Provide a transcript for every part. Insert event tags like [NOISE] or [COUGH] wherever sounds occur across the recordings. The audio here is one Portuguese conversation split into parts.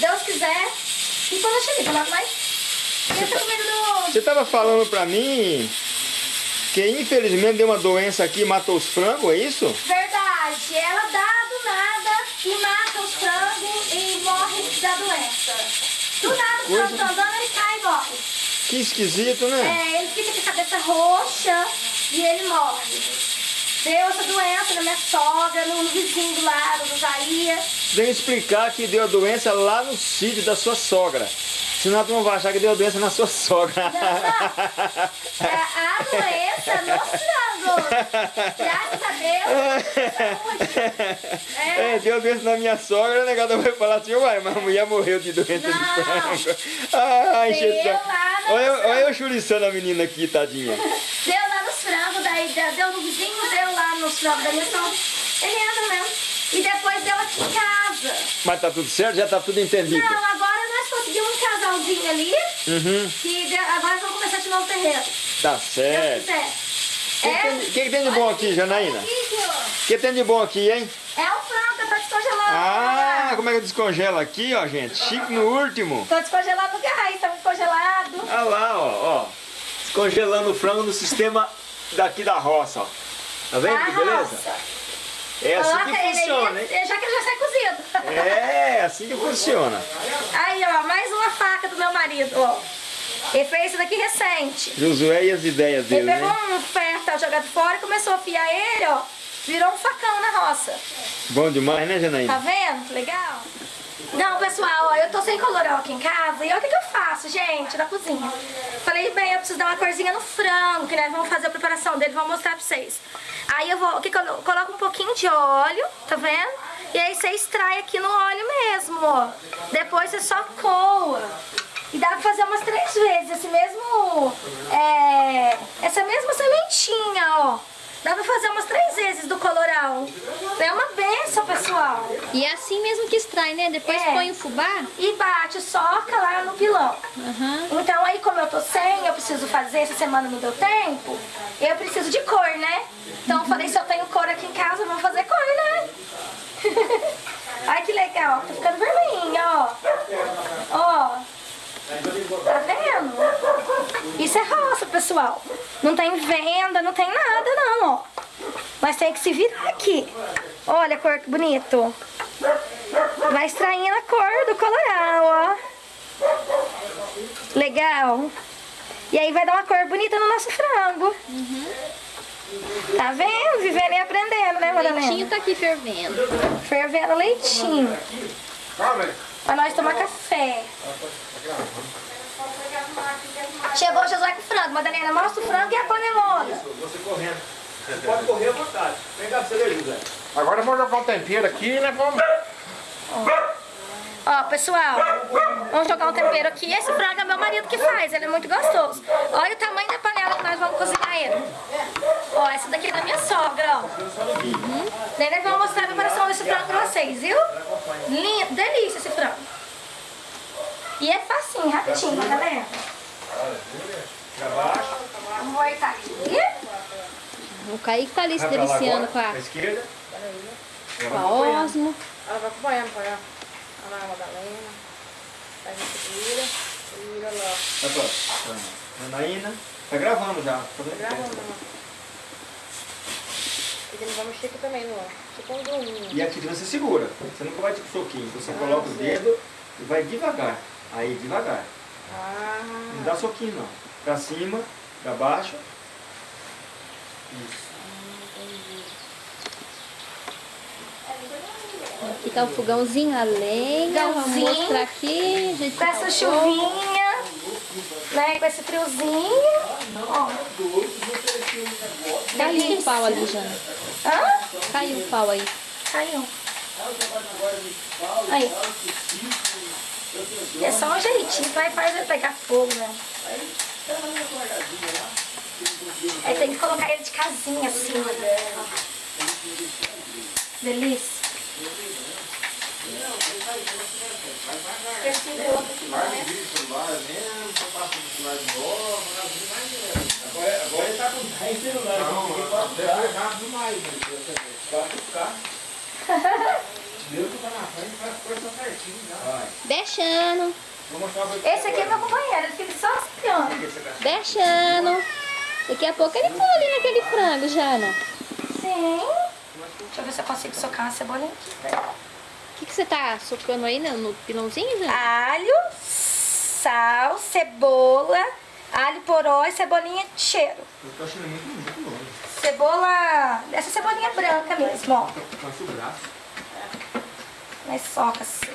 Deus quiser, e quando eu cheguei, logo mais. Esse é número do... Você tava falando pra mim que infelizmente deu uma doença aqui e matou os frangos, é isso? Verdade, ela dá do nada e mata os frangos e morre da doença. Do nada o Coisa- frango tá andando, ele cai e morre. Que esquisito, né? É, ele fica com a cabeça roxa e ele morre. Deu essa doença na minha sogra, no, no vizinho do lado, do Jair. Que explicar que deu a doença lá no sítio da sua sogra. Senão tu não vai achar que deu doença na sua sogra. Não, não. É a doença no frango. Graças a Deus. saúde. É, deu a doença na minha sogra, o negócio vai falar assim, uai, mas a mulher morreu de doença de Não. frango. Ai, Deu gente. Olha, olha eu churiçando a menina aqui, tadinha. Deu lá nos frangos, daí deu deu no vizinho, deu lá nos frangos da minha sogra. Ele entra mesmo. E depois deu aqui em casa. Mas tá tudo certo? Já tá tudo entendido? Não, agora nós conseguimos um casalzinho ali. Uhum, Que agora vamos começar de novo o terreiro. tá Se certo. quiser. O que, que tem- que que tem de bom aqui, Janaína? O que tem de bom aqui, hein? É o frango que eu tô descongelando. Ah, como é que eu descongelo aqui, ó, gente? Chique no último. Tô descongelando o gás, tá muito congelado. Olha lá, ó, ó. Descongelando o frango no sistema daqui da roça, ó. Tá vendo que Da beleza? roça. É assim Coloca que ele funciona, hein? aí, já que ele já sai cozido. É, assim que funciona. Aí, ó, mais uma faca do meu marido, ó. Ele fez isso daqui recente. Josué e as ideias Ele dele, pegou né? um ferro tava jogado fora e começou a afiar ele, ó. Virou um facão na roça. Bom demais, né, Tá Janaína? vendo? Legal? Não, pessoal, ó, eu tô sem colorau aqui em casa e olha o que, eu faço, gente, na cozinha. Falei, bem, eu preciso dar uma corzinha no frango, que nós vamos fazer a preparação dele, vou mostrar pra vocês. Aí eu vou, que eu coloco um pouquinho de óleo, tá vendo? E aí você extrai aqui no óleo mesmo, ó. Depois você só coa. E dá pra fazer umas três vezes esse mesmo, é, essa mesma sementinha, ó. Dá pra fazer umas três vezes do coloral. É uma benção, pessoal. E é assim mesmo que extrai, né? Depois É. põe o fubá. E bate, soca lá no pilão. Aham. Então aí como eu tô sem, eu preciso fazer, essa semana não deu tempo, eu preciso de cor, né? Então eu falei, se eu tenho cor aqui em casa, vamos fazer cor, né? [LAUGHS] Ai que legal, tá ficando vermelhinha, ó. Ó. Tá vendo? Isso é roça, pessoal. Não tem venda, não tem nada não, ó. Mas tem que se virar aqui. Olha a cor que bonito. Vai extraindo a cor do coloral, ó. Legal. E aí vai dar uma cor bonita no nosso frango. Tá vendo? Vivendo e aprendendo, né, O Madalena? leitinho tá aqui fervendo. Fervendo leitinho. Pra nós tomar café. Chegou o Josué com o frango. Madalena, mostra o frango e a panelona. Você correndo. Você pode correr à vontade. Vem cá você José. Agora vamos jogar um tempero aqui, né? Vamos. Ó, pessoal, vamos jogar um tempero aqui. Esse frango é meu marido que faz, ele é muito gostoso. Olha o tamanho da panela que nós vamos cozinhar ele. Ó, essa daqui é da minha sogra, ó. Uhum. Nós vamos mostrar a preparação desse frango pra vocês, viu? Lindo, delícia esse frango. E é facinho, rapidinho, galera. Vamos voltar aqui. O Kaique tá ali se deliciando com a, esquerda. com a osmo. Ela vai acompanhando, vai. Olha lá a Madalena. A segura. Segura lá. Vai pra Janaína. Tá gravando já. Tá? Gravando. E ele vai mexer aqui também, ó. Tipo um druminho. E aqui você segura. Você nunca vai tipo soquinho. Você coloca o dedo e vai devagar. Aí, devagar. Ah. Não dá soquinho não. Pra cima, pra baixo. Isso. Aqui tá o fogãozinho a lenha. Vamos Fogãozinho. mostrar aqui. Gente, Com essa chuvinha, né? Com esse friozinho. Ó. Caiu o pau ali, Jana. Hã? Caiu o pau aí. Caiu. Aí. É só um jeitinho, vai faz ele pegar fogo, né? Aí tem que colocar ele de casinha assim, né? Delícia. Esse outro aqui, né? Nem celular, não, ninguém pode Deve ser rápido demais, né? ficar. [LAUGHS] Deus fica na frente, faz as coisas certinho já. Deixando, Esse aqui é meu companheiro, ele fica só espiando. deixando. Daqui a pouco ele pula ali naquele frango, Jana. Sim. Deixa eu ver se eu consigo socar uma cebolinha aqui. O que, que você tá socando aí no, no pilãozinho, Jana? Alho, sal, cebola, alho poró e cebolinha de cheiro. Eu tô achando muito, muito longe. Cebola, essa cebolinha branca mesmo, ó. Cansa o braço. Mas soca assim.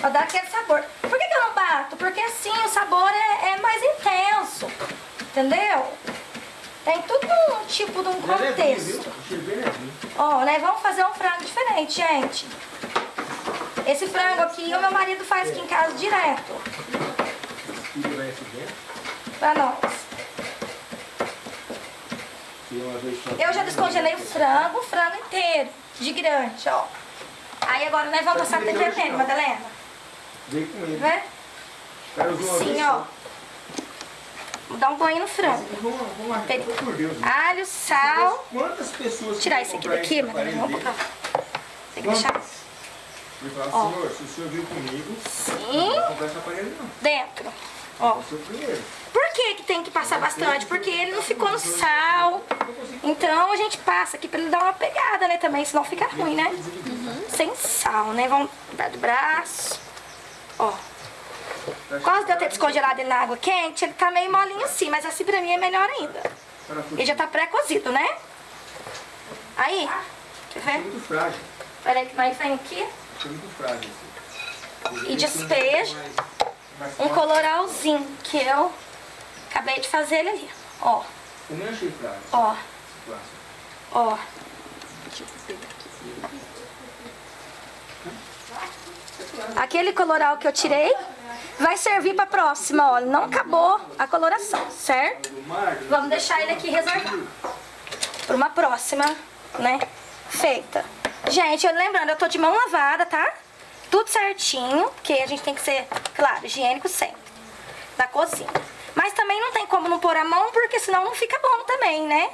Pra dar aquele sabor. Por que, que eu não bato? Porque assim o sabor é, é mais intenso. Entendeu? Tem tudo um tipo de um contexto. Cheiro bem levinho. Ó, nós vamos fazer um frango diferente, gente. Esse frango aqui o meu marido faz aqui em casa direto. Pra nós. E uma vez só. Eu já descongelei o frango, o frango inteiro, de grande, ó. Aí agora nós vamos passar tempero Madalena. Vem com ele. Vê? Cara, usou uma Sim, ó. Vou dar um banho no frango. Vamos, vamos lá, Peraí. por Deus. né? Alho, sal. Quantas pessoas... Tirar esse aqui daqui, Madalena. Vamos pra cá. Tem que deixar Ele fala, senhor, se o senhor viu comigo, não assim, vou comprar esse aparelho não. dentro. Ó. Por que, que tem que passar bastante? Porque ele não ficou no sal. Então a gente passa aqui pra ele dar uma pegada, né? Também, senão fica ruim, né? Sem sal, né? Vamos dar do braço. Ó. Quase de eu ter descongelado ele na água quente, ele tá meio molinho assim, mas assim pra mim é melhor ainda. Ele já tá pré-cozido, né? Aí, quer é ver? muito frágil. Peraí que nós vem aqui É muito frágil. esse. e despejo Mais- mais um coloralzinho que eu acabei de fazer ele ali. Ó, Eu nem achei ó, ó. Aquele coloral que eu tirei vai servir pra próxima, olha. Não acabou a coloração, certo? Vamos deixar ele aqui reservado. Pra uma próxima, né? Feita. Gente, eu lembrando, eu tô de mão lavada, tá? Tudo certinho, porque a gente tem que ser, claro, higiênico sempre. Da cozinha. Mas também não tem como não pôr a mão, porque senão não fica bom também, né?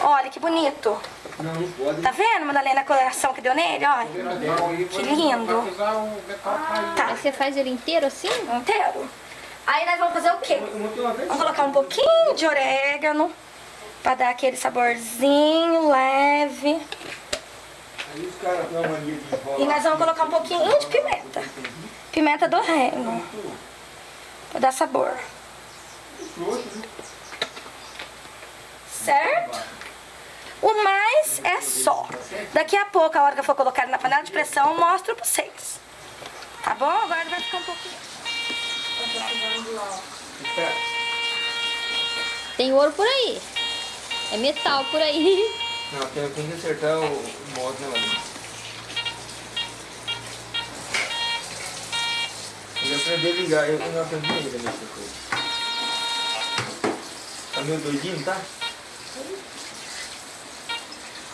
Olha que bonito. Tá vendo, Madalena, a coloração que deu nele? Olha. Que lindo. Tá, você faz ele inteiro assim? inteiro. Aí nós vamos fazer o quê? Vamos colocar um pouquinho de orégano pra dar aquele saborzinho leve. E nós vamos colocar um pouquinho de pimenta. Pimenta do reino. Pra dar sabor. Certo? O mais é só. Daqui a pouco, a hora que eu for colocar na panela de pressão, eu mostro pra vocês. Tá bom? Agora vai ficar um pouquinho. Tem ouro por aí. É metal por aí. [LAUGHS] Não, tem, tem que acertar o, o modo, né, mano? Eu aprendi a ligar, eu não aprendi ainda nessa coisa. Tá meio doidinho, tá?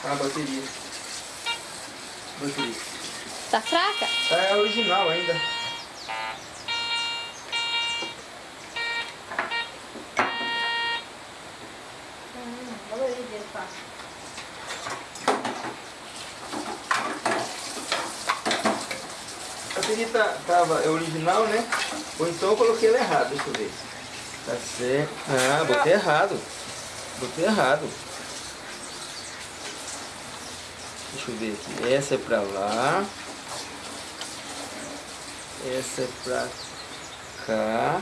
Tá a bateria. Bateria. Tá fraca? Tá é original ainda. A bateria tá, tava é original, né? Ou então eu coloquei ela errado, deixa eu ver. Tá certo. Ah, botei errado. Botei errado. Deixa eu ver aqui. Essa é pra lá. Essa é pra cá.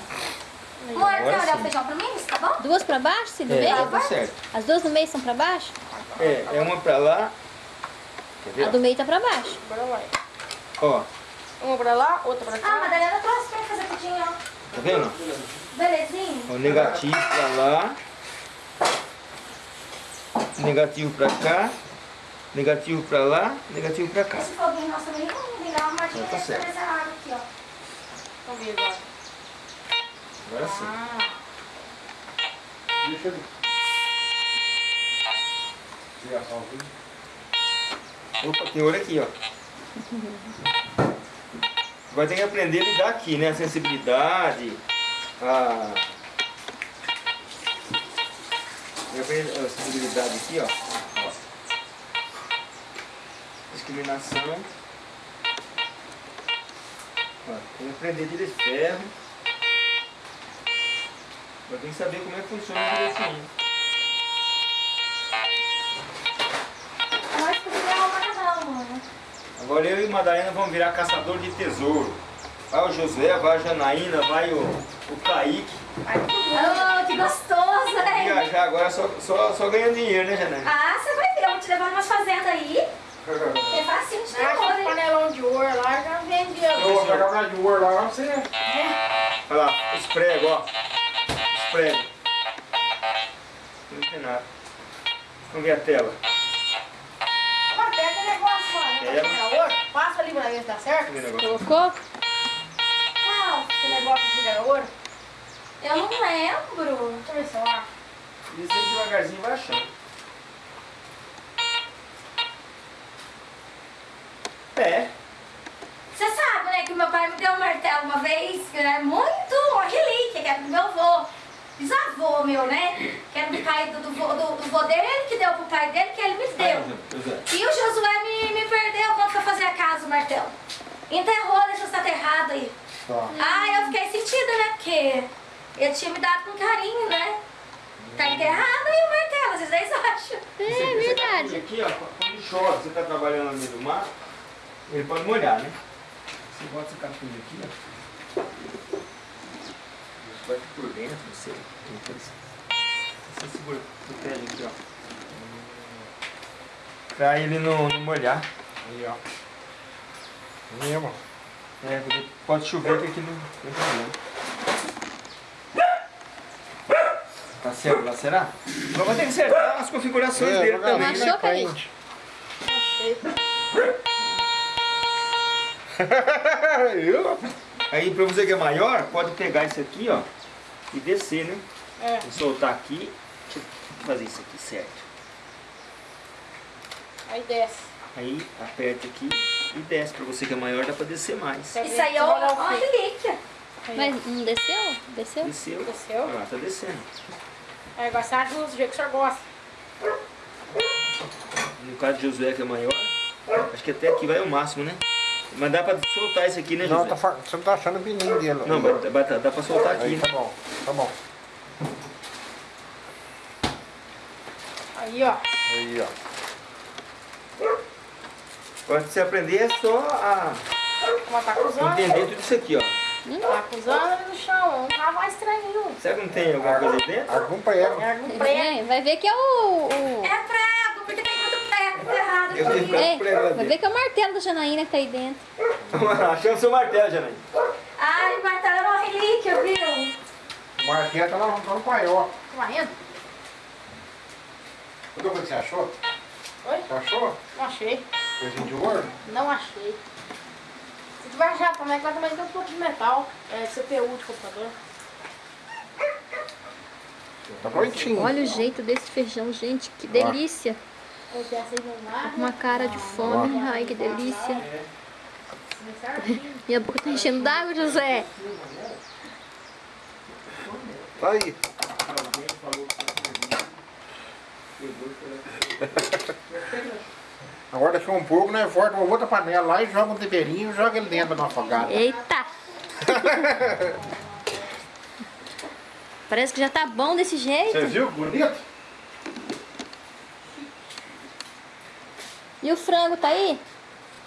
Amor, quer olhar o feijão pra mim? Tá bom? Duas pra baixo, se do É, meio? tá certo. As duas no meio são pra baixo? É, é uma pra lá. Quer ver? A do meio tá pra baixo. Bora lá. Ó, Uma pra lá, outra pra Ah, cá. Madalena trouxe pra fazer pudim, ó. tá vendo? Belezinho? O negativo pra lá. Negativo pra cá. Negativo pra lá. Negativo pra cá. Esse foguinho nosso também não ligar uma marquinha Tá certo. essa água aqui, ó. Vamos ver agora. Agora sim. Ah, Deixa ele. Tirar só o vídeo. Opa, tem olho aqui, ó. [LAUGHS] Vai ter que aprender a lidar aqui, né? A sensibilidade. a, eu a sensibilidade aqui, ó. Discriminação. Ó, tem que aprender de ferro. Eu tenho que saber como é que funciona o direitinho. Mas porque é uma mano. Agora eu e Madalena vamos virar caçador de tesouro. Vai o Josué, vai a Janaína, vai o, o Kaique. Oh, que gostoso, né? Viajar agora só, só, só ganhando dinheiro, né, Janaína? Ah, você vai ver, vou te levar umas fazendas aí. É facinho de ter ouro, hein? panelão de ouro lá, já vendia. Eu vou pegar uma de ouro lá, você... Olha lá, os pregos, ó. Os pregos. Não tem nada. Vamos ver a tela. Pega o negócio, mano. É. Passa ali pra ver se dá certo. Vamos ver o negócio. Colocou? Não, Esse negócio que era ouro. eu não lembro. Deixa eu ver se eu acho. Isso aí devagarzinho vai achando. É. Você sabe, né, que meu pai me deu um martelo uma vez, que é muito uma relíquia, que era do meu avô. Bisavô meu, né? Que era do pai do, do, vô- do, do vô dele, que deu pro pai dele, que ele me deu. Josué. E o Josué me, me perdeu quando foi fazer a casa, o martelo. Enterrou, deixou estar aterrado aí. Tá. Ah, eu fiquei sentida, né? Porque ele tinha me dado com carinho, né? Tá enterrado aí o martelo, vocês aí acham. É você verdade. tá aqui, ó, quando chove, você tá trabalhando no meio do mar, ele pode molhar, né? Você bota esse capuz aqui, ó. Vai por dentro, não sei. Você segura, protege aqui, ó. Pra ele não, não molhar. Aí, ó. Mesmo. É, porque pode chover que aqui não tem problema. Tá certo lá, será? Agora vai ter que acertar as configurações É, dele também, Achou, né? Kaique? Achei. [LAUGHS] Eu? Aí pra você que é maior, pode pegar isso aqui, ó, e descer, né? É. E soltar aqui. Deixa eu fazer isso aqui certo. Aí desce. Aí aperta aqui e desce. Pra você que é maior, dá pra descer mais. Isso aí é uma, relíquia. Mas não desceu? Desceu? Desceu. Desceu. Olha lá, tá descendo. Aí agora você ajuda do jeito que o senhor gosta. No caso de Josué que é maior, acho que até aqui vai o máximo, né? Mas dá pra soltar isso aqui, né, Não, Josué? tá, você não tá achando o pininho dele. Não, mas dá, dá, dá pra soltar aqui, Aí, né? tá bom, tá bom. Aí, ó. Aí, ó. Quando você aprender é só a Uma tá acusando. entender tudo isso aqui, ó. Tá acusando ali no chão. Não tá mais estranho. Será que não tem alguma coisa aí dentro? Algum prego. É algum prego. Vai ver que é o. o- É prego, porque tem muito prego errado Eu É, prego lá vai ver que é o martelo da Janaína que tá aí dentro. Achamos seu martelo, Janaína. Ai, o martelo é uma relíquia, viu? O marquinha tá lá no paiol. Tá varrendo? O que você achou? Oi? Você achou? Não achei. Coisinha de ouro? Não achei. Se tu vai achar também, que lá também tem um pouco de metal. É CPU de computador. Tá prontinho. Olha o jeito desse feijão, gente. Que delícia. Com uma cara de fome. Ai, que delícia. Minha boca tá enchendo d'água, José. Tá aí. Agora daqui a um pouco, nós volta uma outra panela lá e joga um temperinho e joga ele dentro da afogada. Eita! [LAUGHS] Parece que já tá bom desse jeito. Você viu? Bonito? E o frango tá aí?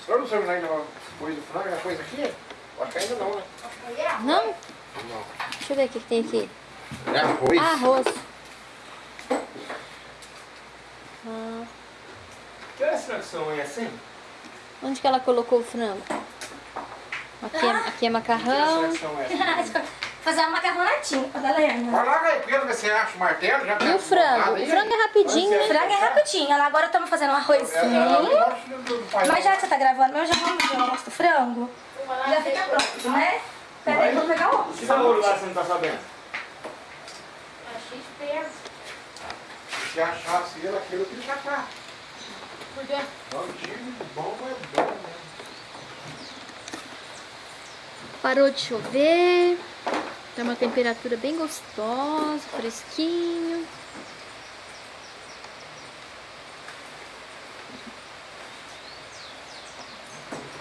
Só não sabe ainda depois do frango, a coisa aqui? Acho que ainda não, né? Não? Não. Deixa eu ver o que que tem aqui. É arroz. Ah, arroz. Ah, Que extração é essa, hein? onde que ela colocou o frango? Aqui é, aqui é macarrão. extração é essa? [LAUGHS] Fazer uma macarronadinha pra galera. Vai lá, Caipira, ver se acha o martelo. Já E tá o frango? O aí? frango é rapidinho, né? Frango é rapidinho. Agora estamos fazendo um É, é, arrozinho. é, do paiol. Mas já que você tá gravando, eu já vamos ver o nosso do frango. Já fica pronto, né? Pera aí, vou pegar o outro. Que sabor lá você não tá sabendo? Achei esperto. Se achasse ele, aquilo que já tá. Por quê? Bom, mas é bom, né? Parou de chover. Tá uma temperatura bem gostosa, fresquinho.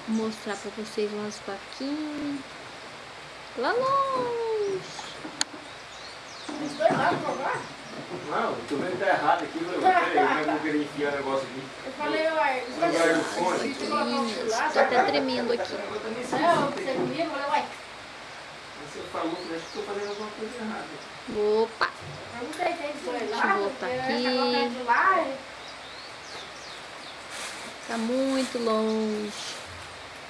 Vou mostrar pra vocês umas vaquinhas. Lá longe. Não, tô vendo que tá errado aqui. Eu é eu vou querer enfiar o negócio aqui? Eu falei, uai, você um do lado, Tá até tremendo aqui. É, você comigo, eu falei, uai, Você falou que eu acho que tô fazendo alguma coisa errada. Opa! Deixa eu voltar aqui. é- Tá muito longe.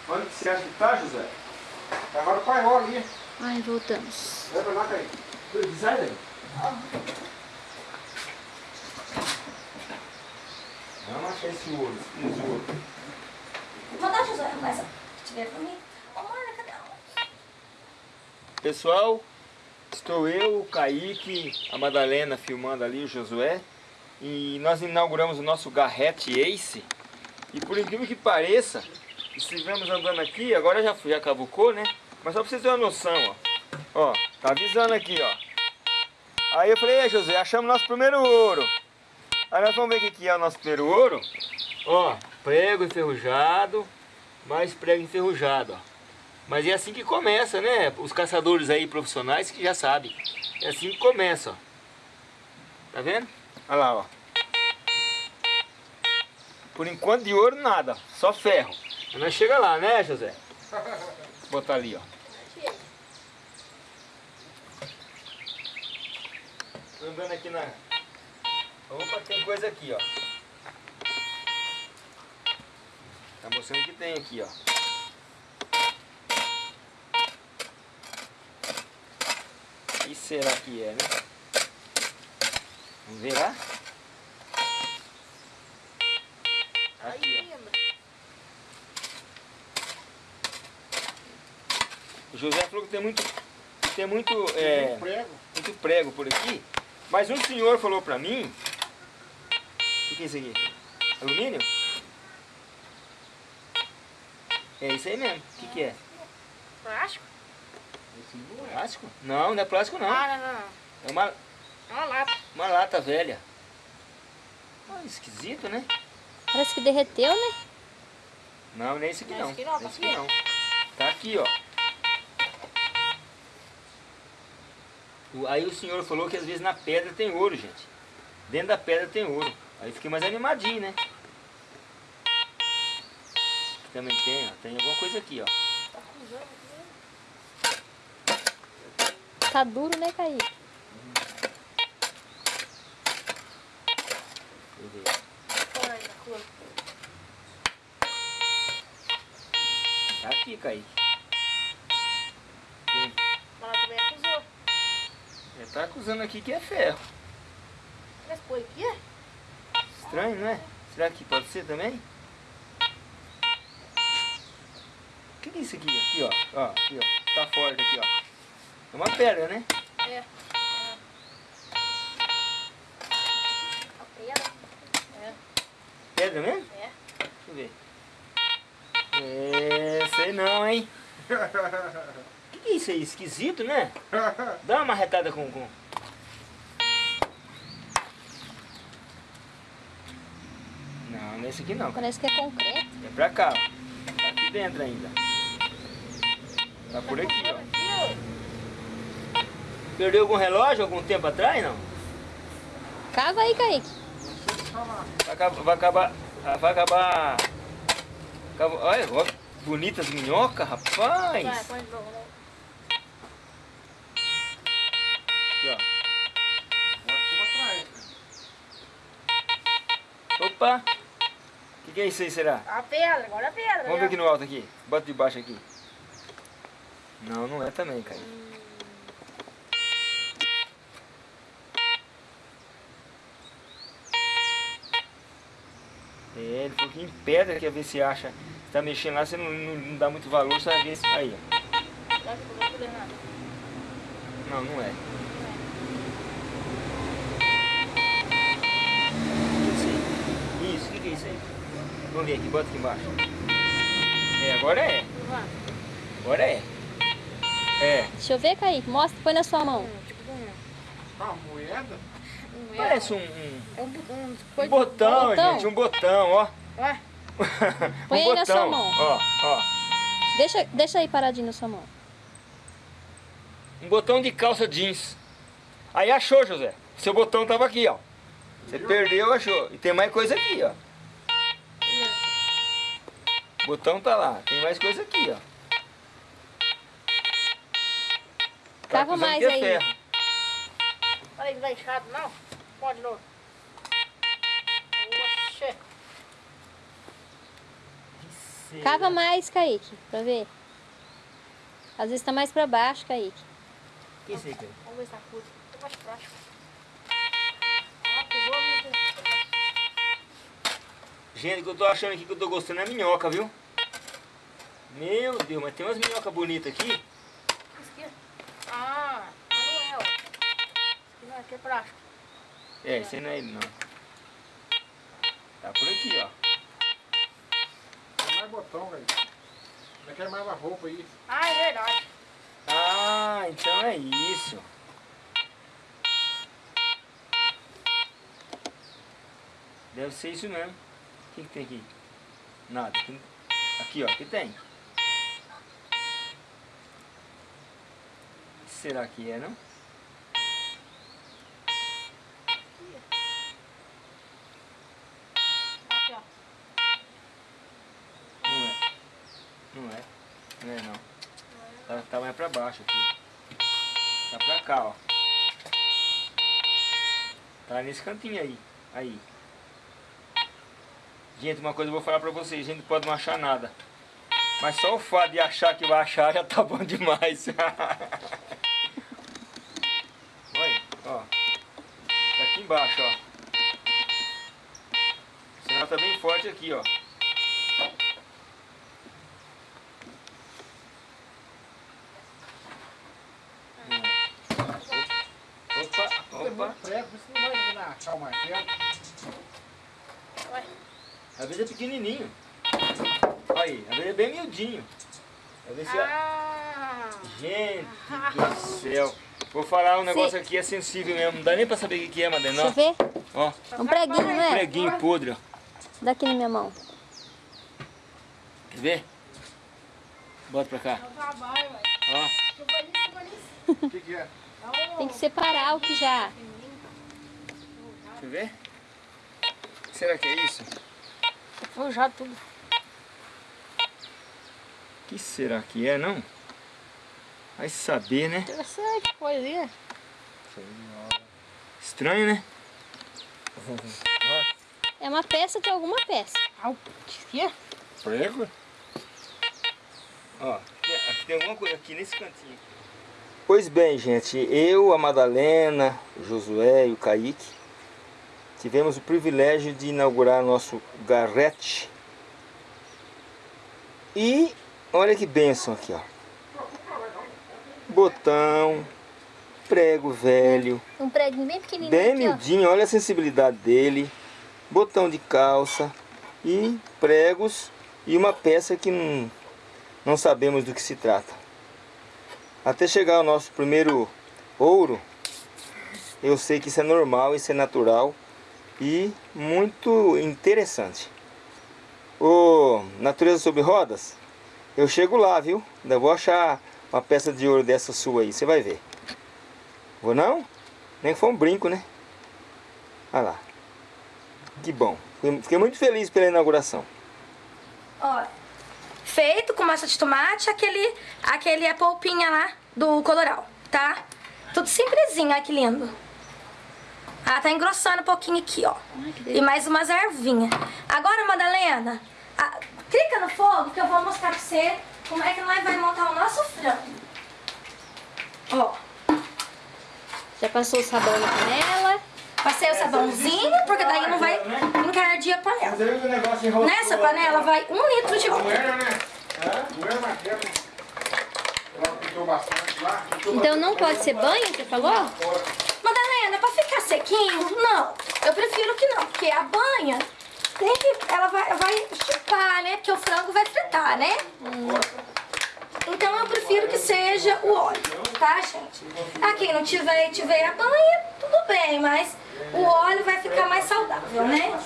Onde que você acha que tá, José? Tá agora o pai ali. Ai, voltamos. Leva lá, Caí. Sai daí. Vamos achar esse ouro, esse ouro. Mandar José, mas se tiver pra mim. Ô, Marna, cadê ela? Pessoal, estou eu, o Kaique, a Madalena filmando ali, o Josué. E nós inauguramos o nosso Garrett Ace. E por incrível que pareça, estivemos andando aqui, agora já, já cavucou, né? Mas só pra vocês terem uma noção, ó. Ó, tá avisando aqui, ó. Aí eu falei, "Ei, José, achamos nosso primeiro ouro. Aí nós vamos ver o que é o nosso primeiro ouro. Ó, prego enferrujado, mais prego enferrujado, ó. Mas é assim que começa, né? Os caçadores aí profissionais que já sabem. É assim que começa, ó. Tá vendo? Olha lá, ó. Por enquanto de ouro nada, só ferro. Mas nós chega lá, né, José? Vou [LAUGHS] botar ali, ó. Tô andando aqui na... Opa, tem coisa aqui, ó. Tá mostrando que tem aqui, ó. Que será que é, né? Vamos ver lá? Aqui, ó. O José falou que tem muito, tem muito, é, Prego. muito prego por aqui. Mas um senhor falou pra mim... O que, que é isso aqui? Alumínio? É isso aí mesmo. O que, que é? Plástico? Plástico? Não, não é plástico não. Ah, não, não, não. É uma, É uma lata. uma lata velha. Ah, esquisito, né? Parece que derreteu, né? Não, nem esse aqui Não, esse aqui não, tá Esse aqui não. Tá aqui, ó. O- Aí o senhor falou que às vezes na pedra tem ouro, gente. Dentro da pedra tem ouro. Aí fiquei mais animadinho, né? Aqui também tem, ó. Tem alguma coisa aqui, ó. Tá duro, né, Kaique? Tá aqui, Kaique. Mas ela também acusou. Ele tá acusando aqui que é ferro. Mas põe aqui, é? Estranho, não é? Será que pode ser também? O que, que é isso aqui? Aqui, ó. ó. Aqui, ó. Tá forte aqui, ó. É uma pedra, né? É. Pedra. É. Pedra mesmo? É. Deixa eu ver. É, sei não, hein? O [LAUGHS] que, que é isso aí? Esquisito, né? Dá uma marretada com... com... Não, nesse aqui não. Parece que é concreto. É pra cá, ó. Tá aqui dentro ainda. Tá por aqui, ó. Perdeu algum relógio algum tempo atrás, não? Cava aí, Kaique. Vai acabar... Vai acabar... Vai acabar... acaba- Olha, ó, bonitas minhocas, Vai, rapaz. põe de novo. né? Aqui, ó. Opa! O que, que é isso aí, será? A pedra, agora a pedra. Vamos ver né? aqui no alto aqui. Bota de baixo aqui. Não, não é também, cara. É, ele falou que em pedra quer ver se acha. Se tá mexendo lá, você não, não, não dá muito valor, você vai ver se. Aí, ó. Não, não é. Isso, o que, que é isso aí? Vamos ver aqui, bota aqui embaixo. É, agora é. Agora é. É. Deixa eu ver, Kaique. Mostra, põe na sua mão. Tipo um... Uma moeda? Um Parece um, um- É um, um, um botão, botão. gente. Um botão, ó. Ué, [LAUGHS] Põe um aí na botão. sua mão. Ó, ó. Deixa, deixa aí paradinho na sua mão. Um botão de calça jeans. Aí achou, José. Seu botão tava aqui, ó. Você perdeu, achou. E tem mais coisa aqui, ó. O botão tá lá. Tem mais coisa aqui, ó. Tá acusando mais é aí. ferro. olha não tá inchado, não? Pode, novo. Oxê. Cava mais, Kaique, pra ver. Às vezes tá mais pra baixo, Kaique. Que isso aí, cara? Vamos ver se tá curto. Tá mais prático. Ah, pisou ali. Gente, o que eu tô achando aqui que eu tô gostando é minhoca, viu? Meu Deus, mas tem umas minhocas bonitas aqui. Isso aqui. Ah, mas não é, ó. Isso aqui não é, aqui é prático. É, esse aí não é ele, não. Tá por aqui, ó. Tem mais botão, velho. Não quer mais a roupa aí. Ah, é verdade. Ah, então é isso. Deve ser isso mesmo. O que, que tem aqui? Nada. Aqui, aqui, ó. Tem. O que será que é, não? Aqui, ó. Não é. Não é. Não é, não. Tá, tá mais pra baixo aqui. Tá pra cá, ó. Tá nesse cantinho aí. Aí. Gente, uma coisa eu vou falar pra vocês. A gente pode não achar nada. Mas só o fato de achar que vai achar já tá bom demais. [LAUGHS] Olha, ó. Tá aqui embaixo, ó. O sinal tá bem forte aqui, ó. Opa, Tem opa. muito prego, por isso não achar o martelo. Ué. Às vezes é pequenininho. Olha aí, às vezes é bem miudinho. Às vezes é... Ah, Gente do céu. Vou falar um negócio aqui, é sensível mesmo. Não dá nem pra saber o que que é, Madena. Deixa eu ver. Ó, Um preguinho, não é? preguinho podre, ó. Dá aqui na minha mão. Quer ver? Bota pra cá. Ó, O que, que é? Tem que separar o que já. Deixa eu ver. Será que é isso? Foi já tudo. O que será que é, não? Vai saber, né? Interessante, coisinha. Estranho, né? [LAUGHS] É uma peça de alguma peça. Ah, o que é? Prego? Ó, tem alguma coisa aqui nesse cantinho. Pois bem, gente, eu, a Madalena, o Josué e o Kaique tivemos o privilégio de inaugurar nosso garrete. E olha que bênção aqui, ó. Botão, prego velho, Um preguinho bem pequenininho bem aqui, ó. miudinho, olha a sensibilidade dele. Botão de calça e pregos e uma peça que não, não sabemos do que se trata. Até chegar ao nosso primeiro ouro, eu sei que isso é normal, isso é natural e muito interessante. O Natureza sobre Rodas, eu chego lá, viu? Ainda vou achar uma peça de ouro dessa sua aí, você vai ver. Vou não? Nem foi um brinco, né? Olha lá. Que bom. Fiquei- muito feliz pela inauguração. Ó, feito com massa de tomate, aquele, aquele é polpinha lá do coloral, tá? Tudo simplesinho, olha que lindo. Ah, tá engrossando um pouquinho aqui, ó. E mais umas ervinhas. Agora, Madalena, ah, clica no fogo que eu vou mostrar pra você como é que nós vai montar o nosso frango. Ó, Já passou o sabão na panela. passei o sabãozinho, porque daí não vai encardir a panela. Nessa panela vai um litro de óleo. Doeira, né? Pintou Então não pode ser banho, você falou? Madalena, pra ficar sequinho, não. Eu prefiro que não, porque a banha tem que. Ela vai, vai chupar, né? Porque o frango vai fritar, né? Então eu prefiro que seja o óleo, tá, gente? A quem não tiver e tiver a banha, tudo bem, mas o óleo vai ficar mais saudável, né?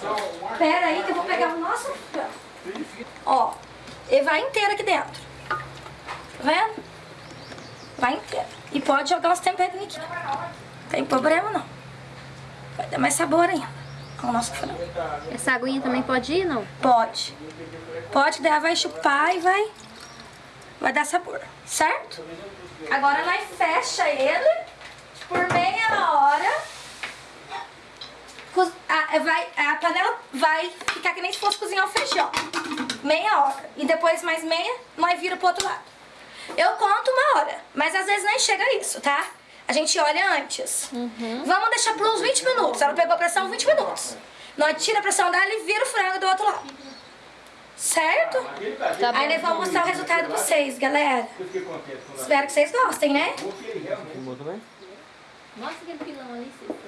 Pera aí que eu vou pegar o nosso frango. Ó, ele vai inteiro aqui dentro. Tá vendo? Vai inteiro. E pode jogar uns temperinhos aqui. Tem problema não. Vai dar mais sabor ainda ao nosso frango. Essa aguinha também pode ir, não? Pode. Pode, daí vai chupar e vai, vai dar sabor, certo? Agora nós fecha ele por meia hora. A, vai, a panela vai ficar que nem se fosse cozinhar o feijão. Meia hora. E depois mais meia, nós vira pro outro lado. Eu conto uma hora, mas às vezes nem chega a isso, tá? A gente olha antes. Vamos deixar por uns 20 minutos. Ela pegou a pressão 20 minutos. Nós tira a pressão dela e vira o frango do outro lado. Certo? Tá Aí nós vamos mostrar o resultado pra vocês, galera. Espero que vocês gostem, né? Mostra aquele pilão ali, Cícero.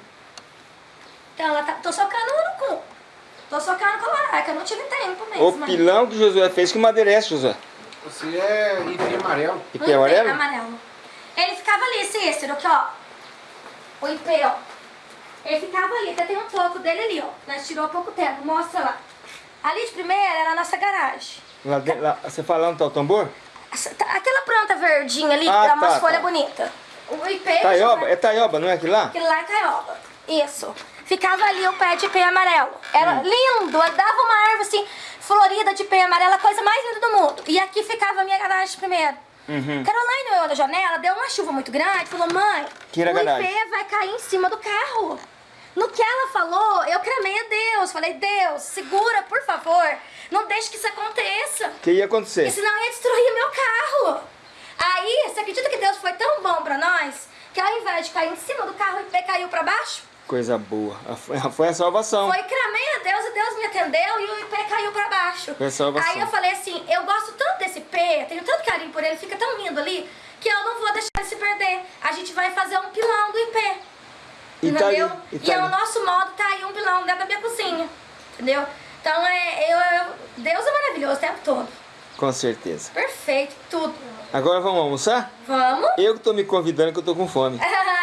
Então, ela tá... Tô socando no cu. Tô socando com a laraca, eu não tive tempo mesmo. O pilão que Josué fez, que madeira é essa, Josué? Você é ipê amarelo. E pé amarelo? amarelo. Ele ficava ali, Cícero, aqui, ó. O IP, ó. Ele ficava ali, até tem um toco dele ali, ó. Nós tirou há pouco tempo, mostra lá. Ali de primeira era a nossa garagem. Lá dentro, lá, você falando tá o tambor? Aquela planta verdinha ali, Ah, dá umas tá, folhas tá. bonitas. O IP... Taioba? É taioba, não é aquilo lá? Aquilo lá é taioba. Isso. Ficava ali o pé de pé amarelo. Era Hum. lindo. Dava uma árvore assim, florida de pé amarelo, a coisa mais linda do mundo. E aqui ficava a minha garagem primeiro. Uhum. Caroline olhou na janela, deu uma chuva muito grande, falou, mãe, Tira o. IP vai cair em cima do carro. No que ela falou, eu clamei a Deus. Falei, Deus, segura, por favor. Não deixe que isso aconteça. O que ia acontecer? Porque senão ia destruir meu carro. Aí, você acredita que Deus foi tão bom pra nós que ao invés de cair em cima do carro, o IP caiu pra baixo? Coisa boa. [LAUGHS] Foi a salvação. Foi clamei a Deus e Deus me atendeu e o IP caiu pra baixo. Foi a salvação. Aí eu falei assim, eu gosto tanto desse IP, tenho tanto carinho por ele, fica tão lindo ali, que eu não vou deixar ele se perder. A gente vai fazer um pilão do IP. E tá entendeu? ali, e e tá é o nosso modo, tá aí um pilão dentro da minha cozinha. Entendeu? Então é. Eu, eu- Deus é maravilhoso o tempo todo. Com certeza. Perfeito, tudo. Agora vamos almoçar? Vamos? Eu que tô me convidando que eu tô com fome.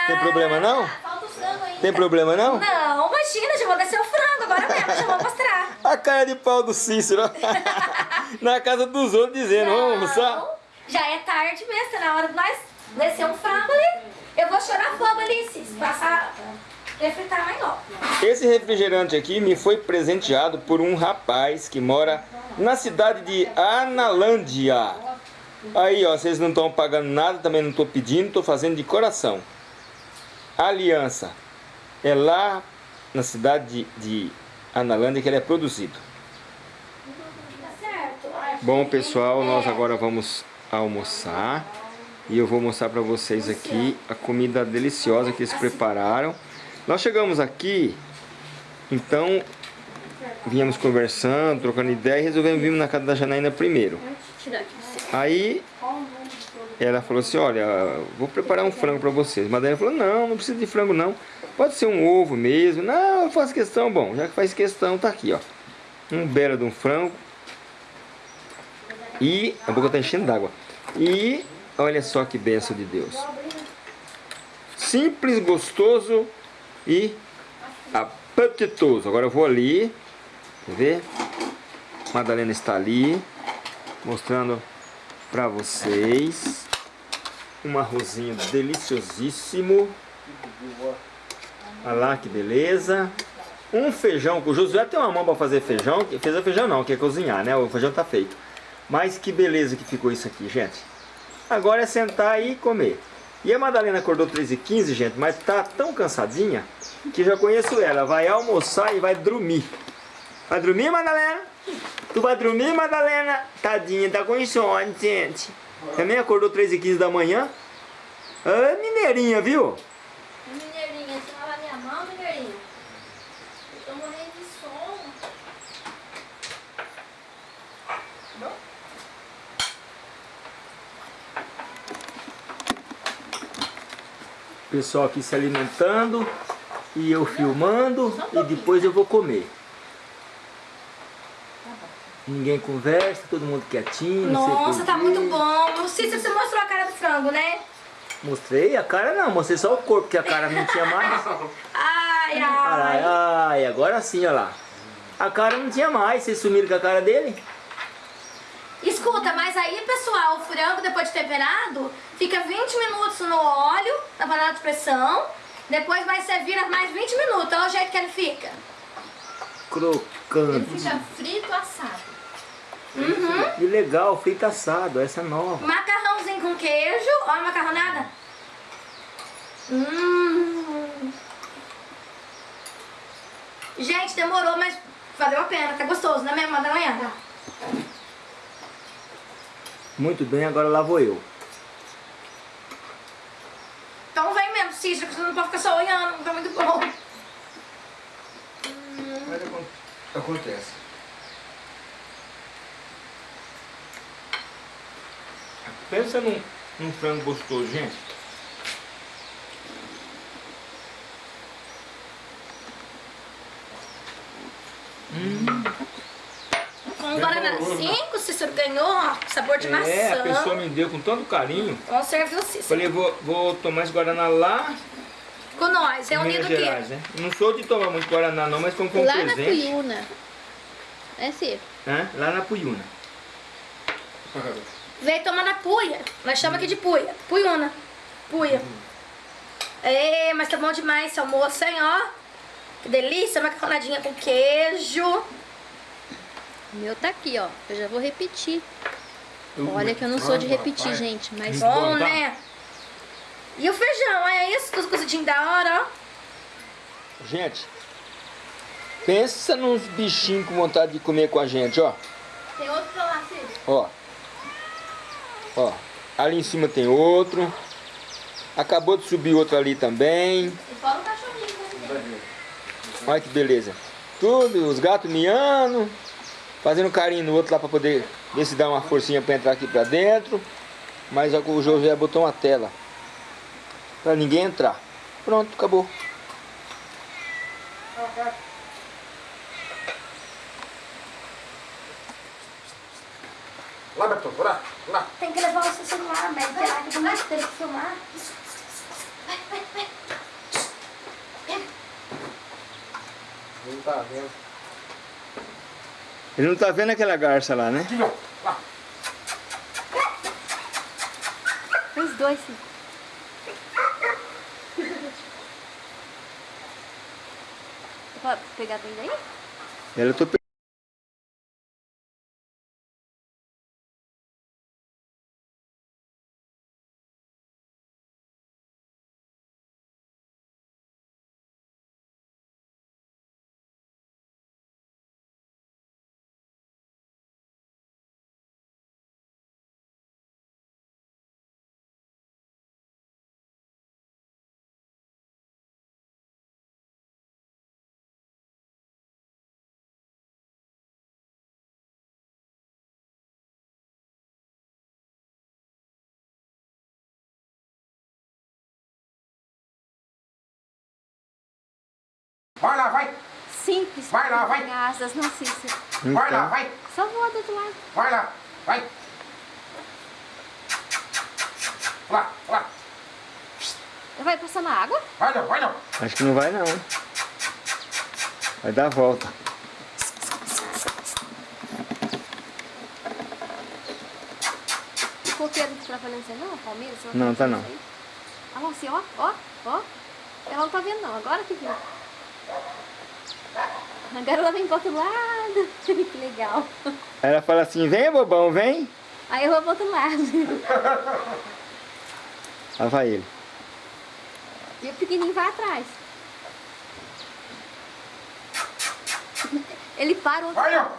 Tem problema não? Falta o frango ainda. Tem problema não? Não, imagina, já vou descer o frango agora mesmo, já vou mostrar. A cara de pau do Cícero. [LAUGHS] Na casa dos outros dizendo, vamos almoçar? Não, Já é tarde mesmo, tá na hora de nós descer um frango ali. Eu vou chorar fogo ali, Cis, passar, refritar mais logo. Esse refrigerante aqui me foi presenteado por um rapaz que mora na cidade de Analândia. Aí, ó, vocês não estão pagando nada, também não estou pedindo, estou fazendo de coração. Aliança. É lá na cidade de, de Analândia que ele é produzido. Tá? Bom, pessoal, nós agora vamos almoçar. E eu vou mostrar para vocês aqui a comida deliciosa que eles prepararam. Nós chegamos aqui, então viemos conversando, trocando ideia e resolvemos vir na casa da Janaína primeiro. Tirar aqui. Aí ela falou assim, olha, vou preparar um frango para vocês. Ela falou, não, não precisa de frango não. Pode ser um ovo mesmo. Não, faço questão. Bom, já que faz questão, tá aqui, ó. Um belo de um frango. E a boca tá enchendo d'água. E olha só que benção de Deus. Simples, gostoso e apetitoso. Agora eu vou ali. Quer ver? Madalena está ali. Mostrando para vocês um arrozinho deliciosíssimo. Olha lá que beleza. Um feijão, o Josué tem uma mão para fazer feijão, fez o feijão não, que é cozinhar, né? O feijão tá feito. Mas que beleza que ficou isso aqui, gente. Agora é sentar e comer. E a Madalena acordou 13h15, gente, mas tá tão cansadinha que já conheço ela. Vai almoçar e vai dormir. Vai dormir, Madalena? Tu vai dormir, Madalena? Tadinha, tá com insônia, gente. Também acordou 13h15 da manhã? Ah, mineirinha, viu? Mineirinha, você lava minha mão, mineirinha? Eu tô morrendo de sono. Pessoal aqui se alimentando e eu filmando e depois eu vou comer. Ninguém conversa, todo mundo quietinho. Nossa, tá muito bom. Cícero, você mostrou a cara do frango, né? Mostrei a cara não, mostrei só o corpo, porque a cara não tinha mais. Ai, Ai, ai. agora sim, olha lá. A cara não tinha mais, vocês sumiram com a cara dele? Escuta, mas aí, pessoal, o frango, depois de temperado, fica 20 minutos no óleo, na panela de pressão. Depois vai servir mais 20 minutos. Olha o jeito que ele fica. Crocante. Fica frito assado. Que legal, feito assado, essa é nova. Macarrãozinho com queijo. Olha a macarronada. Hum. Gente, demorou, mas valeu a pena. Tá gostoso, né mesmo, Madalena? Muito bem, agora lá vou eu. Então vem mesmo, Cícero, que você não pode ficar só olhando. Tá muito bom. Mas acon- acontece. Pensa num, num frango gostoso, gente. Um Guaraná 5, o Cícero ganhou, ó, sabor de maçã. É, a pessoa me deu com tanto carinho. Vamos servir o Cícero. Falei, vou, vou tomar esse Guaraná lá Com nós, em reunido Minas aqui. Gerais, né? Não sou de tomar muito Guaraná não, mas como foi um Lá na presente. Cuyuna. É Ciro. Hã? Lá na Puyuna. Veio tomar na puia. Nós chamamos aqui de puia. Puiuna. Puia. Ê, mas tá bom demais esse almoço, hein, ó. Que delícia, macarronadinha com queijo. O meu tá aqui, ó. Eu já vou repetir. Olha que eu não sou de repetir, gente, mas Bom, bom, tá? né? E o feijão, olha isso, tudo cozidinho da hora, ó. Gente, pensa nos bichinhos com vontade de comer com a gente, ó. Tem outro pra lá, Cícero. Ó. Ó. Ali em cima tem outro. Acabou de subir outro ali também. E fora o cachorrinho, né? Olha que beleza. Tudo, os gatos miando. Fazendo carinho no outro lá pra poder ver se dá uma forcinha pra entrar aqui pra dentro. Mas o José botou uma tela. Pra ninguém entrar. Pronto, acabou. Lá, Beto, lá, lá. Tem que levar o seu celular, mas será que não tem que filmar? Não tá vendo. Ele não tá vendo aquela garça lá, né? Lá. os dois, sim. Pode pegar dois aí? Ela eu tô pe- Vai lá, vai. Simples. Vai lá, vai. Asas, não Cícero. Vai lá, Então, vai. Só voa do outro lado. Vai lá, vai. Lá, lá. Vai passar na água? Vai não, vai não. acho que não vai não. Vai dar a volta. O coqueiro não tá trabalhando você não, Palmeiras? Você Não, tá não. isso aí? Ah, lá, assim, ó, ó, ó. Ela não tá vendo não, agora que viu. Agora ela vem pro outro lado. [LAUGHS] que legal. Ela fala assim, vem bobão, vem. Aí eu vou pro outro lado. Lá vai ele. E o pequenininho vai atrás. Ele parou. Vai não. Tá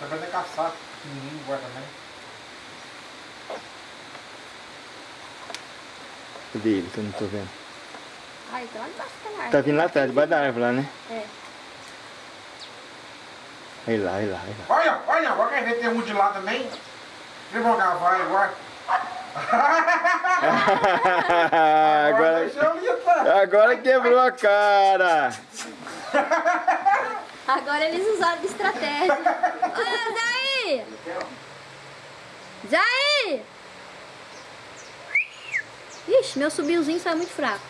fazendo caçar. Pequenininho agora também. Cadê ele que eu não tô vendo? Ah, então árvore. Tá vindo lá atrás, debaixo da árvore lá, né? É. Aí lá, aí lá, aí lá. Vai não. Agora quer ver tem um de lá também. Devagar, vai, vai. agora, ir, tá? agora quebrou a cara. Agora eles usaram de estratégia. Olha, Zay! Zay! Ixi, meu subilzinho saiu muito fraco.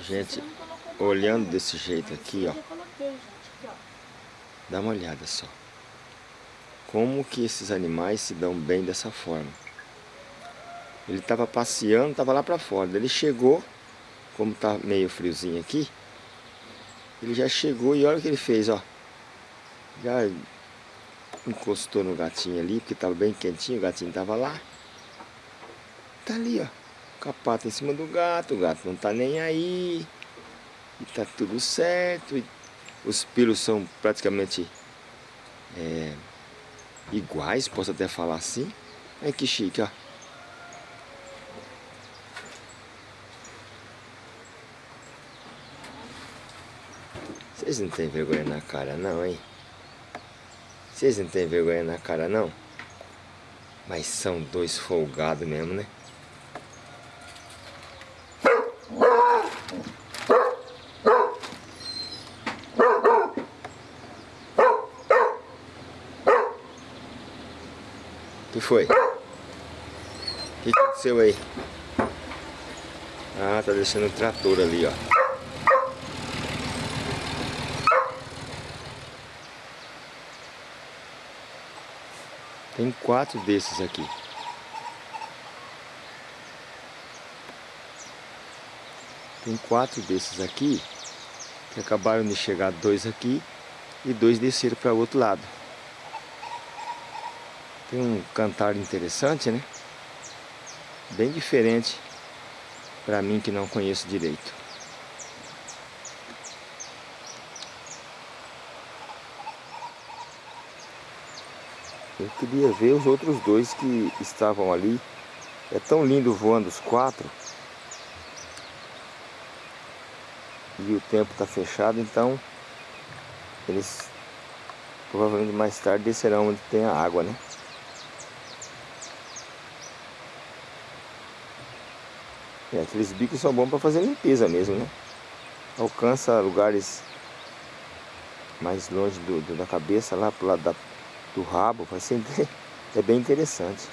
Gente, olhando desse jeito aqui, ó. Dá uma olhada só. Como que esses animais se dão bem dessa forma. Ele estava passeando, estava lá para fora. Ele chegou, como tá meio friozinho aqui, ele já chegou e olha o que ele fez, ó. Já encostou no gatinho ali, porque estava bem quentinho, o gatinho estava lá. Tá ali, ó. Com a pata em cima do gato, o gato não tá nem aí. E tá tudo certo. E os pelos são praticamente é, iguais, posso até falar assim. Olha que chique, ó. Vocês não têm vergonha na cara não, hein? Vocês não têm vergonha na cara não? Mas são dois folgados mesmo, né? Foi? O que aconteceu aí? Ah, tá deixando o trator ali, ó. Tem quatro desses aqui. Tem quatro desses aqui que acabaram de chegar dois aqui e dois desceram para o outro lado. Tem um cantar interessante, né? Bem diferente para mim que não conheço direito. Eu queria ver os outros dois que estavam ali. É tão lindo voando os quatro. E o tempo está fechado, então eles provavelmente mais tarde descerão onde tem a água, né? É, aqueles bicos são bons para fazer limpeza mesmo, né? Alcança lugares mais longe do, do da cabeça, lá pro lado da do rabo, vai ser [LAUGHS] é bem interessante.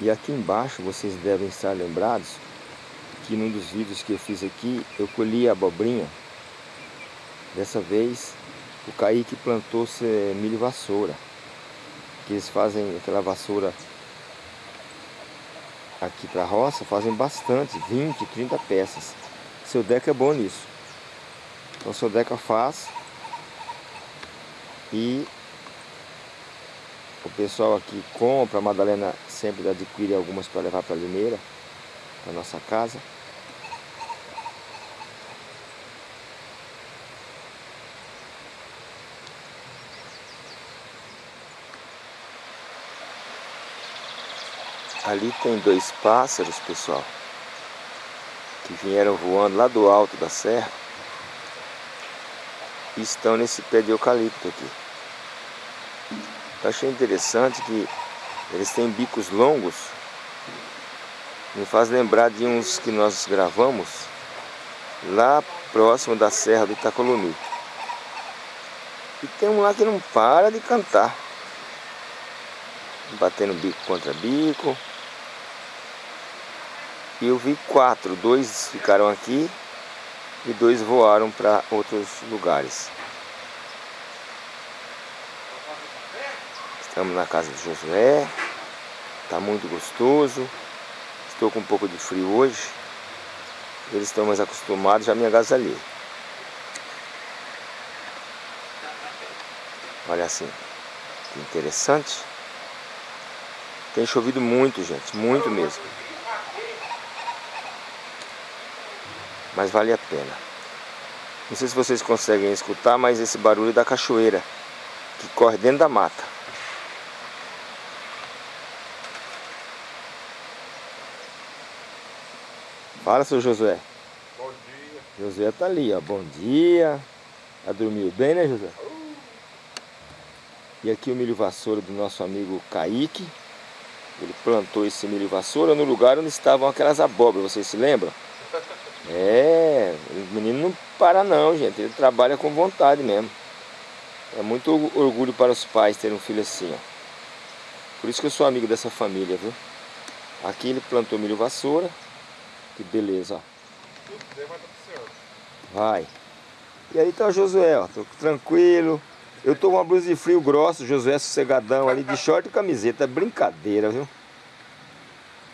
E aqui embaixo vocês devem estar lembrados que num dos vídeos que eu fiz aqui eu colhi abobrinha. Dessa vez o Kaique plantou milho vassoura que eles fazem aquela vassoura aqui para a roça, fazem bastante, 20, 30 peças. Seu Deca é bom nisso. Então seu Deca faz e o pessoal aqui compra, a Madalena sempre adquire algumas para levar para a Limeira, para nossa casa. Ali tem dois pássaros, pessoal, que vieram voando lá do alto da serra e estão nesse pé de eucalipto aqui. Eu achei interessante que eles têm bicos longos, me faz lembrar de uns que nós gravamos lá próximo da serra do Itacolumi. E tem um lá que não para de cantar, batendo bico contra bico. E eu vi quatro, dois ficaram aqui e dois voaram para outros lugares. Estamos na casa de Josué, está muito gostoso. Estou com um pouco de frio hoje. Eles estão mais acostumados, já me agasalhei. Olha assim, que interessante. Tem chovido muito, gente, muito mesmo. Mas vale a pena. Não sei se vocês conseguem escutar, mas esse barulho é da cachoeira que corre dentro da mata. Fala, seu Josué. Bom dia. Josué tá ali, ó. Bom dia. Já dormiu bem, né, Josué? E aqui o milho vassoura do nosso amigo Kaique. Ele plantou esse milho vassoura no lugar onde estavam aquelas abóboras, vocês se lembram? É, o menino não para não, gente. Ele trabalha com vontade mesmo. É muito orgulho para os pais ter um filho assim, ó. Por isso que eu sou amigo dessa família, viu? Aqui ele plantou milho vassoura. Que beleza, ó. Vai. E aí tá o Josué, ó. Tô tranquilo. Eu tô com uma blusa de frio grosso, Josué sossegadão ali de short e camiseta. É brincadeira, viu?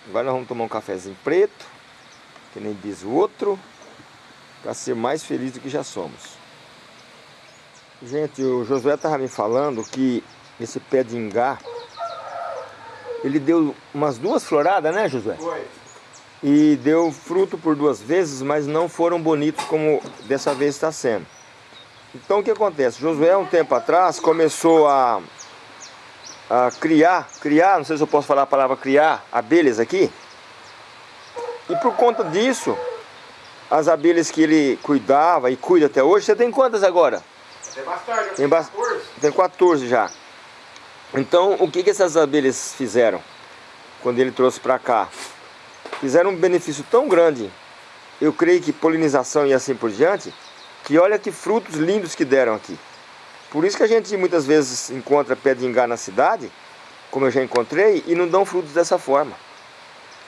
Agora nós vamos tomar um cafezinho preto, que nem diz o outro, para ser mais feliz do que já somos. Gente, o Josué tava me falando que esse pé de ingá, ele deu umas duas floradas, né, Josué? Foi. e deu fruto por duas vezes, mas não foram bonitos como dessa vez está sendo. Então o que acontece? Josué, um tempo atrás, começou a, a criar, criar, não sei se eu posso falar a palavra criar, abelhas aqui. E por conta disso, as abelhas que ele cuidava e cuida até hoje, você tem quantas agora? Tem bastante. Tem, tenho bas- 14. tem 14 já. Então, o que, que essas abelhas fizeram quando ele trouxe para cá? Fizeram um benefício tão grande, eu creio que polinização e assim por diante, que olha que frutos lindos que deram aqui. Por isso que a gente muitas vezes encontra pé de ingá na cidade, como eu já encontrei, e não dão frutos dessa forma.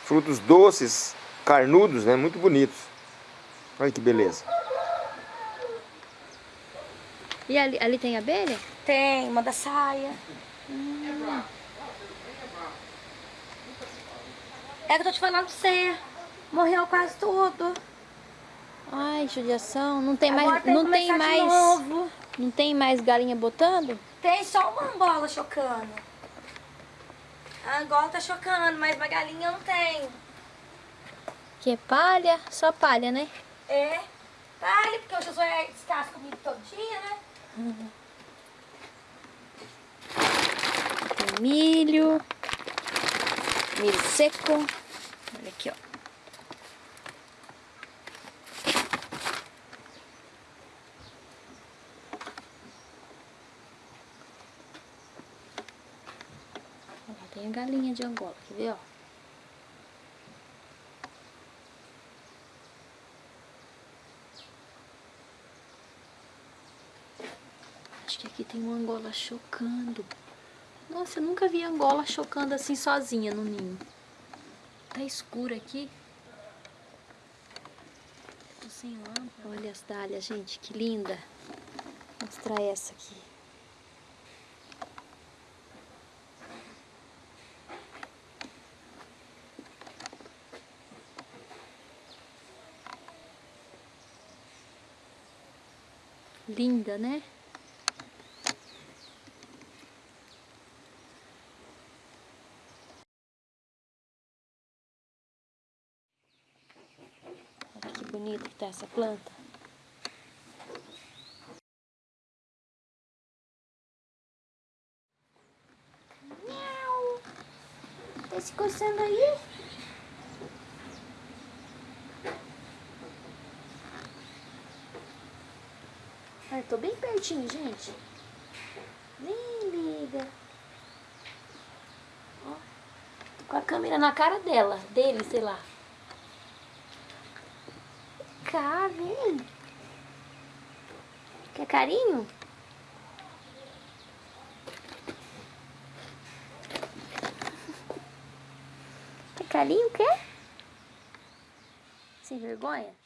Frutos doces, carnudos, né? muito bonitos. Olha que beleza. E ali, ali tem abelha? Tem, manda saia. É que eu tô te falando pra você. Morreu quase tudo. Ai, judiação. Não tem Agora mais. tem Não tem mais. novo. Não tem mais galinha botando? Tem só uma angola chocando. A angola tá chocando, mas uma galinha não tem. Que é palha? Só palha, né? É. Vale, porque o Josué descasca comigo todo dia, né? Tem milho. Milho seco. Olha aqui. Ó, Tem a galinha de Angola, quer ver, ó? Acho que aqui tem uma Angola chocando. Nossa, eu nunca vi Angola chocando assim sozinha no ninho. Tá escuro aqui. Tô sem lâmpada. Olha as dálias, gente, que linda. Vou mostrar essa aqui. Linda, né? Olha que bonita que tá essa planta. Miau. Tá se coçando aí? Ai, tô bem pertinho, gente. Nem liga. Ó, tô com a câmera na cara dela, dele, sei lá. Cá, vem. Quer carinho? Quer carinho, quer? Sem vergonha?